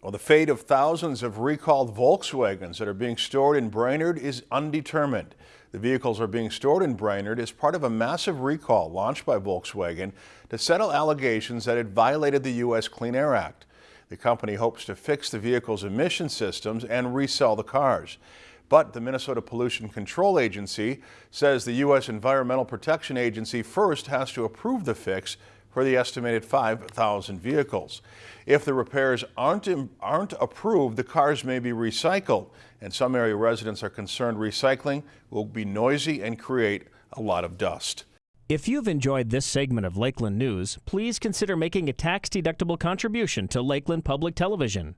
Well, the fate of thousands of recalled Volkswagens that are being stored in Brainerd is undetermined. The vehicles are being stored in Brainerd as part of a massive recall launched by Volkswagen to settle allegations that it violated the U.S. Clean Air Act. The company hopes to fix the vehicle's emission systems and resell the cars. But the Minnesota Pollution Control Agency says the U.S. Environmental Protection Agency first has to approve the fix for the estimated 5,000 vehicles. If the repairs aren't, aren't approved, the cars may be recycled, and some area residents are concerned recycling will be noisy and create a lot of dust. If you've enjoyed this segment of Lakeland News, please consider making a tax-deductible contribution to Lakeland Public Television.